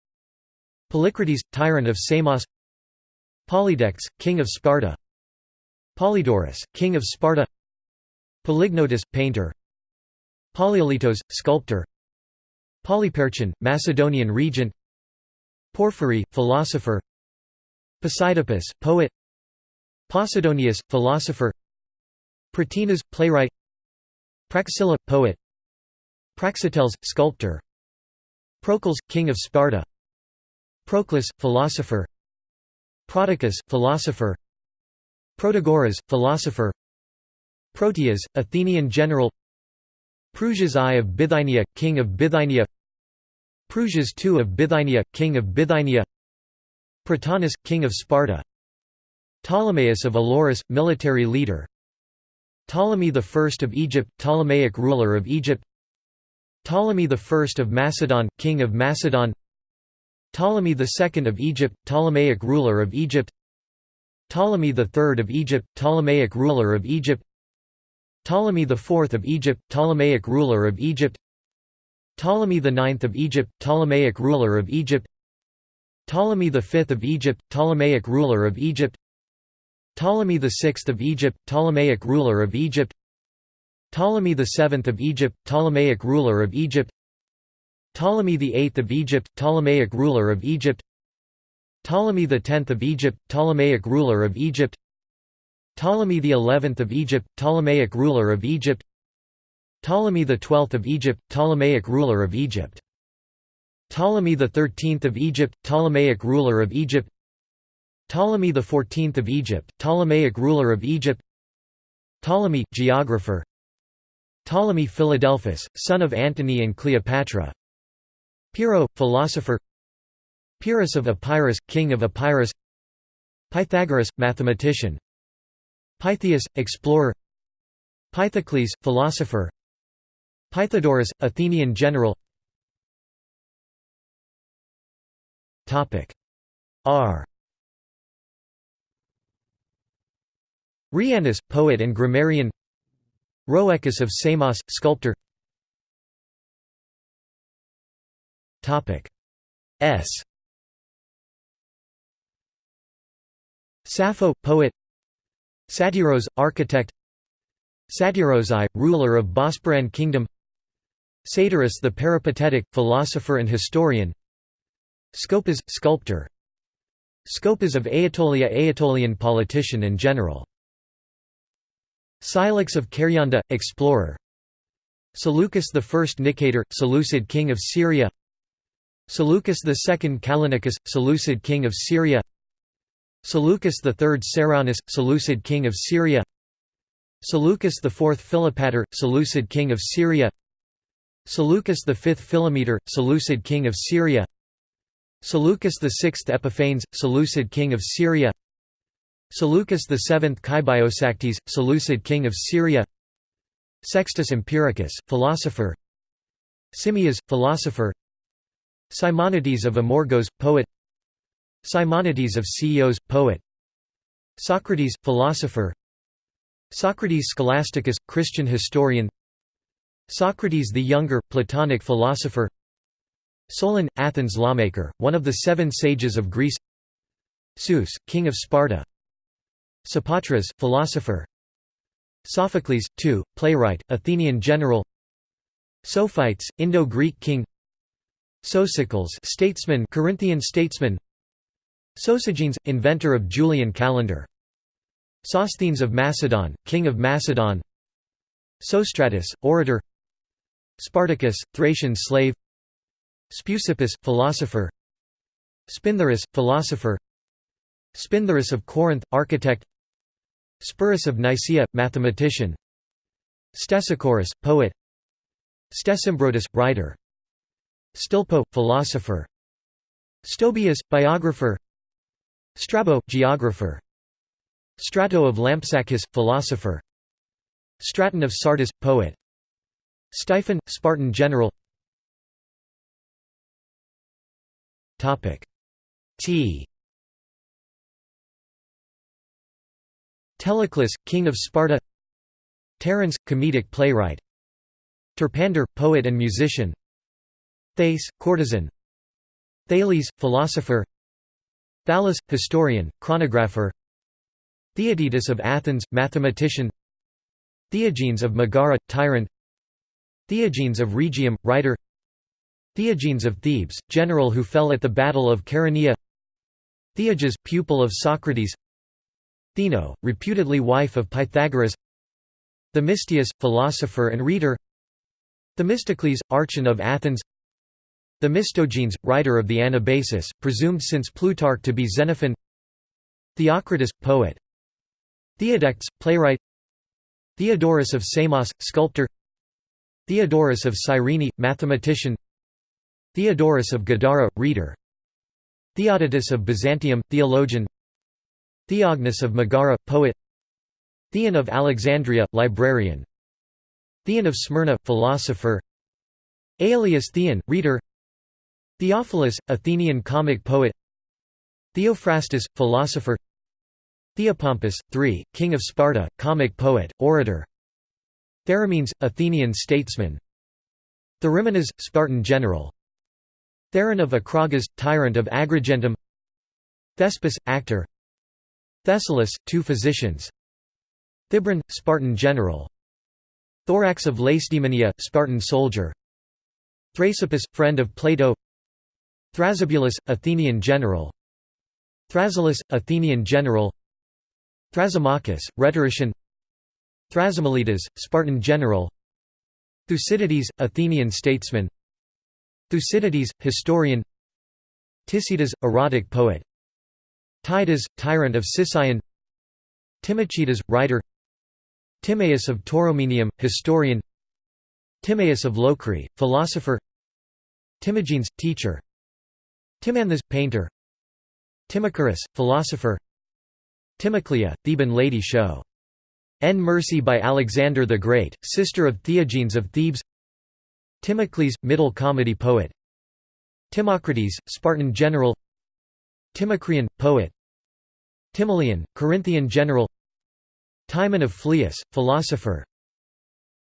Polycrates, tyrant of Samos. Polydex, king of Sparta. Polydorus, king of Sparta. Polygnotus, painter. Polykleitos, sculptor. Polyperchon, Macedonian regent. Porphyry, philosopher. Posidippus, poet. Posidonius, philosopher Pratinas, playwright Praxilla, poet Praxiteles, sculptor Procles, king of Sparta Proclus, philosopher Prodicus, philosopher Protagoras, philosopher Proteas, Athenian general Prusias I of Bithynia, king of Bithynia Prusias II of Bithynia, king of Bithynia Prytanis, king of Sparta Ptolemaeus of Elorus, military leader Ptolemy I of Egypt, Ptolemaic ruler of Egypt. Ptolemy I of Macedon, king of Macedon. Ptolemy II of Egypt, Ptolemaic ruler of Egypt. Ptolemy III of Egypt, Ptolemaic ruler of Egypt. Ptolemy IV of Egypt, Ptolemaic ruler of Egypt. Ptolemy IX of Egypt, Ptolemaic ruler of Egypt. Ptolemy V of Egypt, Ptolemaic ruler of Egypt Ptolemy VI of Egypt, Ptolemaic ruler of Egypt. Ptolemy VII of Egypt, Ptolemaic ruler of Egypt. Ptolemy VIII of Egypt, Ptolemaic ruler of Egypt. Ptolemy X of Egypt, Ptolemaic ruler of Egypt. Ptolemy XI of Egypt, Ptolemaic ruler of Egypt. Ptolemy XII of Egypt, Ptolemaic ruler of Egypt. Ptolemy XIII of Egypt, Ptolemaic ruler of Egypt Ptolemy XIV of Egypt, Ptolemaic ruler of Egypt Ptolemy, geographer Ptolemy Philadelphus, son of Antony and Cleopatra Pyrrho, philosopher Pyrrhus of Epirus, king of Epirus Pythagoras, mathematician Pytheas, explorer Pythocles, philosopher Pythodorus, Athenian general. R Rhianus, poet and grammarian. Rhoecus of Samos, sculptor. S. Sappho, poet. Satyros, architect. Satyros I, ruler of Bosporan kingdom. Satyrus the peripatetic, philosopher and historian. Scopas, sculptor. Scopas of Aetolia Aetolian politician and general Scylax of Karyanda, explorer. Seleucus I Nicator, Seleucid king of Syria. Seleucus II Callinicus, Seleucid king of Syria. Seleucus III Ceraunus, Seleucid king of Syria. Seleucus IV Philopator, Seleucid king of Syria. Seleucus V Philometor, Seleucid king of Syria. Seleucus VI Epiphanes, Seleucid king of Syria Seleucus VII Kybiosaktes, Seleucid king of Syria. Sextus Empiricus, philosopher. Simmias, philosopher. Simonides of Amorgos, poet. Simonides of Ceos, poet. Socrates, philosopher. Socrates Scholasticus, Christian historian. Socrates the Younger, Platonic philosopher. Solon, Athens lawmaker, one of the seven sages of Greece. Zeus, king of Sparta Sopatras, philosopher. Sophocles, two, playwright, Athenian general. Sophites, Indo-Greek king. Sosicles statesman Corinthian statesman. Sosigenes, inventor of Julian calendar. Sosthenes of Macedon, king of Macedon. Sostratus, orator. Spartacus, Thracian slave. Speusippus, philosopher. Spintharus, philosopher. Spintharus of Corinth, architect Sporus of Nicaea, mathematician. Stesichorus, poet. Stesimbrotus, writer. Stilpo, philosopher. Stobaeus, biographer. Strabo, geographer. Strato of Lampsacus, philosopher. Straton of Sardis, poet. Styphon, Spartan general. T Teleclus, king of Sparta. Terence, comedic playwright. Terpander, poet and musician. Thais, courtesan. Thales, philosopher. Thales, historian, chronographer. Theaetetus of Athens, mathematician. Theagenes of Megara, tyrant. Theagenes of Rhegium, writer. Theagenes of Thebes, general who fell at the Battle of Chaeronea. Theages, pupil of Socrates Theano, reputedly wife of Pythagoras Themistius, philosopher and rhetor Themistocles, archon of Athens Themistogenes, writer of the Anabasis, presumed since Plutarch to be Xenophon Theocritus, poet Theodectes, playwright Theodorus of Samos, sculptor Theodorus of Cyrene, mathematician Theodorus of Gadara, rhetor Theodotus of Byzantium, theologian Theognis of Megara, poet. Theon of Alexandria, librarian. Theon of Smyrna, philosopher. Aelius Theon, rhetor. Theophilus, Athenian comic poet. Theophrastus, philosopher. Theopompus, III, king of Sparta, comic poet, orator. Theramenes, Athenian statesman. Therimenes, Spartan general. Theron of Acragas, tyrant of Agrigentum. Thespis, actor Thessalus, two physicians. Thibron, Spartan general. Thorax of Lacedaemonia, Spartan soldier. Thrasopus, friend of Plato. Thrasybulus, Athenian general. Thrasyllus, Athenian general. Thrasymachus, rhetorician. Thrasymelides, Spartan general. Thucydides, Athenian statesman. Thucydides, historian. Tisidas, erotic poet Tidas, tyrant of Sicyon. Timochaedas, writer. Timaeus of Tauromenium, historian. Timaeus of Locri, philosopher. Timagenes, teacher. Timanthus, painter. Timocharis, philosopher. Timoclea, Theban lady show. N. Mercy by Alexander the Great, sister of Theagenes of Thebes. Timocles, middle comedy poet. Timocrates, Spartan general Timocreon, poet. Timoleon, Corinthian general. Timon of Phlius, philosopher.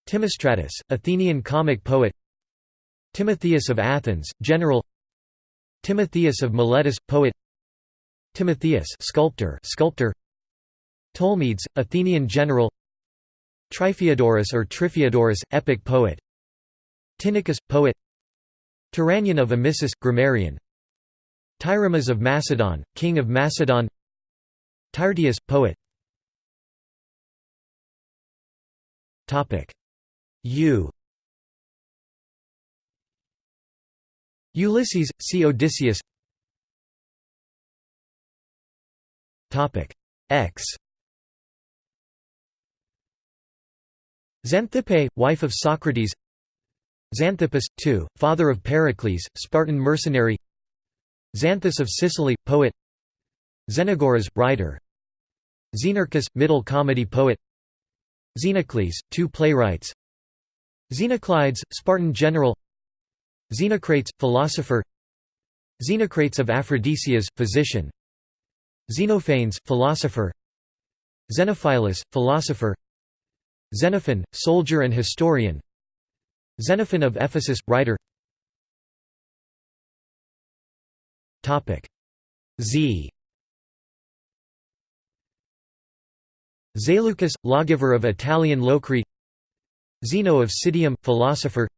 Timostratus, Athenian comic poet. Timotheus of Athens, general. Timotheus of Miletus, poet. Timotheus sculptor, sculptor. Tolmides, Athenian general. Triphiodorus or Triphiodorus, epic poet. Tinicus, poet. Tyrannion of Amissus, grammarian Tyrimas of Macedon, king of Macedon. Tyrtaeus, poet. U. Ulysses, see Odysseus. X. Xanthippe, wife of Socrates. Xanthippus, two, father of Pericles, Spartan mercenary Xanthus of Sicily, poet Xenagoras, writer Xenarchus, middle comedy poet Xenocles, two playwrights Xenoclides, Spartan general Xenocrates, philosopher Xenocrates of Aphrodisias, physician Xenophanes, philosopher Xenophilus, philosopher Xenophon, soldier and historian Xenophon of Ephesus, writer Z. Zaleucus, lawgiver of Italian Locri. Zeno of Citium, philosopher.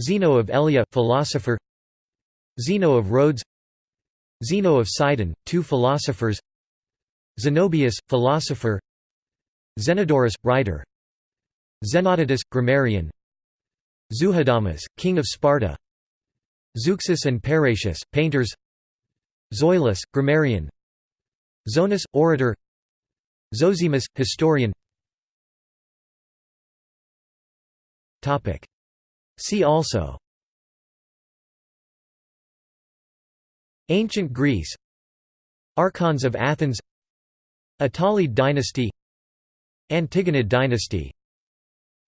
Zeno of Elea, philosopher. Zeno of Rhodes. Zeno of Sidon, two philosophers. Zenobius, philosopher. Zenodorus, writer. Zenodotus, grammarian. Zuhadamas, king of Sparta. Zeuxis and Parrhasius, painters Zoilus, grammarian. Zonas, orator. Zosimus, historian. See also. Ancient Greece. Archons of Athens. Attalid dynasty. Antigonid dynasty.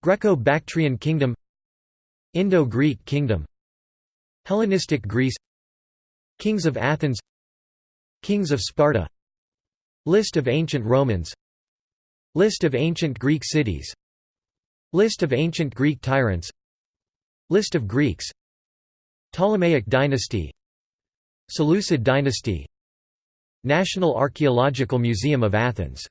Greco-Bactrian kingdom. Indo-Greek kingdom. Hellenistic Greece. Kings of Athens Kings of Sparta. List of ancient Romans. List of ancient Greek cities. List of ancient Greek tyrants. List of Greeks. Ptolemaic dynasty. Seleucid dynasty. National Archaeological Museum of Athens